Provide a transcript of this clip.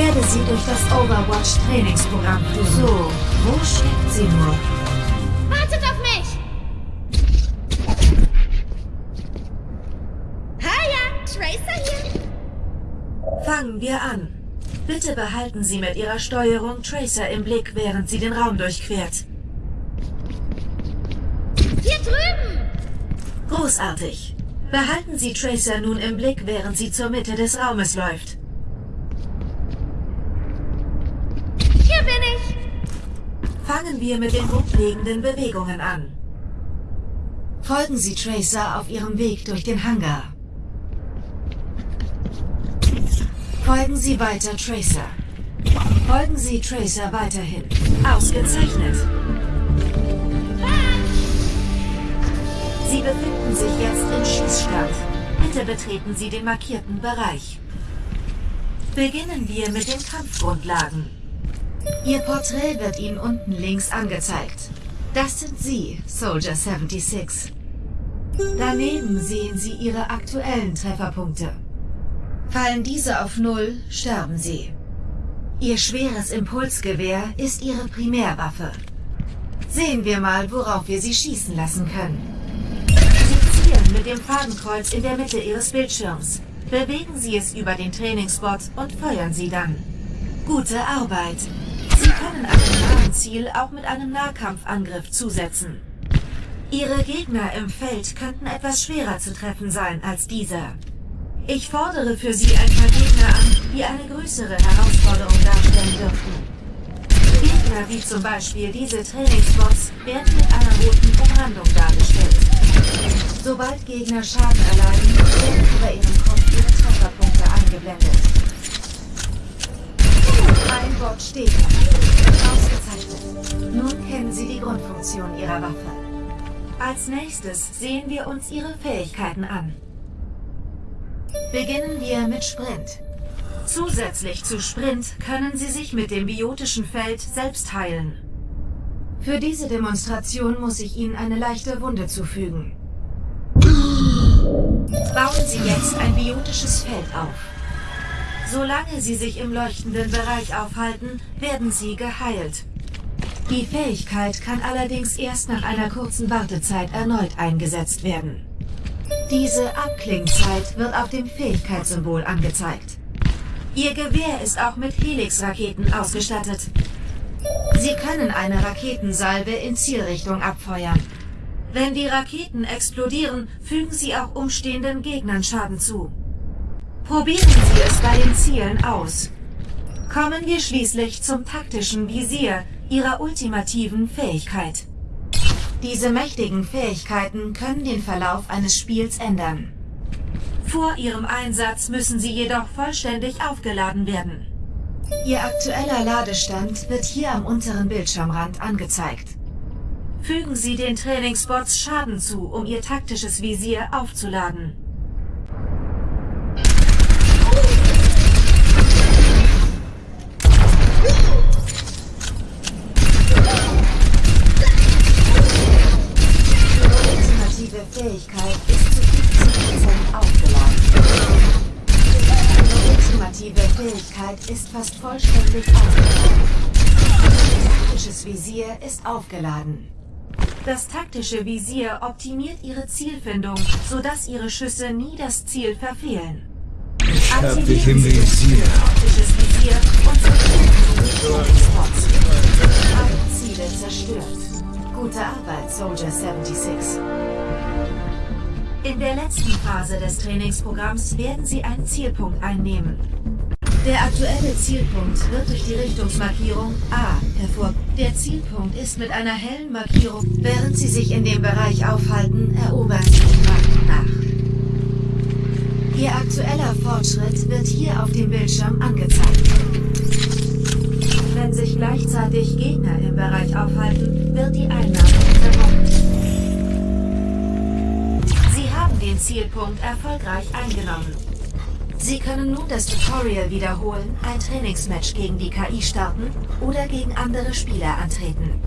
werde sie durch das Overwatch-Trainingsprogramm führen. So, wo steckt sie nur? Wartet auf mich! Hiya, Tracer hier. Fangen wir an. Bitte behalten Sie mit Ihrer Steuerung Tracer im Blick, während sie den Raum durchquert. Hier drüben! Großartig. Behalten Sie Tracer nun im Blick, während sie zur Mitte des Raumes läuft. Hier bin ich! Fangen wir mit den grundlegenden Bewegungen an. Folgen Sie Tracer auf ihrem Weg durch den Hangar. Folgen Sie weiter Tracer. Folgen Sie Tracer weiterhin. Ausgezeichnet. Sie befinden sich jetzt im Schießstand. Bitte betreten Sie den markierten Bereich. Beginnen wir mit den Kampfgrundlagen. Ihr Porträt wird Ihnen unten links angezeigt. Das sind Sie, Soldier 76. Daneben sehen Sie Ihre aktuellen Trefferpunkte. Fallen diese auf Null, sterben Sie. Ihr schweres Impulsgewehr ist Ihre Primärwaffe. Sehen wir mal, worauf wir Sie schießen lassen können. Sie zielen mit dem Fadenkreuz in der Mitte Ihres Bildschirms. Bewegen Sie es über den Trainingsbot und feuern Sie dann. Gute Arbeit. Sie können einem nahen Ziel auch mit einem Nahkampfangriff zusetzen. Ihre Gegner im Feld könnten etwas schwerer zu treffen sein als dieser. Ich fordere für Sie ein paar Gegner an, die eine größere Herausforderung darstellen dürften. Gegner wie zum Beispiel diese Trainingsbots werden mit einer roten Umrandung dargestellt. Sobald Gegner Schaden erleiden, werden über ihrem Kopf ihre Trefferpunkte eingeblendet. Ein Bot steht. Ausgezeichnet. Nun kennen Sie die Grundfunktion Ihrer Waffe. Als nächstes sehen wir uns Ihre Fähigkeiten an. Beginnen wir mit Sprint. Zusätzlich zu Sprint können Sie sich mit dem biotischen Feld selbst heilen. Für diese Demonstration muss ich Ihnen eine leichte Wunde zufügen. Bauen Sie jetzt ein biotisches Feld auf. Solange Sie sich im leuchtenden Bereich aufhalten, werden Sie geheilt. Die Fähigkeit kann allerdings erst nach einer kurzen Wartezeit erneut eingesetzt werden. Diese Abklingzeit wird auf dem Fähigkeitssymbol angezeigt. Ihr Gewehr ist auch mit Helix-Raketen ausgestattet. Sie können eine Raketensalve in Zielrichtung abfeuern. Wenn die Raketen explodieren, fügen sie auch umstehenden Gegnern Schaden zu. Probieren Sie es bei den Zielen aus. Kommen wir schließlich zum taktischen Visier Ihrer ultimativen Fähigkeit. Diese mächtigen Fähigkeiten können den Verlauf eines Spiels ändern. Vor ihrem Einsatz müssen sie jedoch vollständig aufgeladen werden. Ihr aktueller Ladestand wird hier am unteren Bildschirmrand angezeigt. Fügen Sie den Trainingsbots Schaden zu, um Ihr taktisches Visier aufzuladen. Fähigkeit ist zu 50% aufgeladen. Ihre ultimative Fähigkeit ist fast vollständig aufgeladen. Ihr taktisches Visier ist aufgeladen. Das taktische Visier optimiert Ihre Zielfindung, sodass Ihre Schüsse nie das Ziel verfehlen. Ich hab Aktivieren dich im Visier. taktisches Visier und zerstören die. Alle Ziele zerstört. Gute Arbeit, Soldier 76. In der letzten Phase des Trainingsprogramms werden Sie einen Zielpunkt einnehmen. Der aktuelle Zielpunkt wird durch die Richtungsmarkierung A hervor. Der Zielpunkt ist mit einer hellen Markierung. Während Sie sich in dem Bereich aufhalten, erobern Sie nach und nach. Ihr aktueller Fortschritt wird hier auf dem Bildschirm angezeigt. Wenn sich gleichzeitig Gegner im Bereich aufhalten, wird die Einnahme unterbrochen. Zielpunkt erfolgreich eingenommen. Sie können nun das Tutorial wiederholen, ein Trainingsmatch gegen die KI starten oder gegen andere Spieler antreten.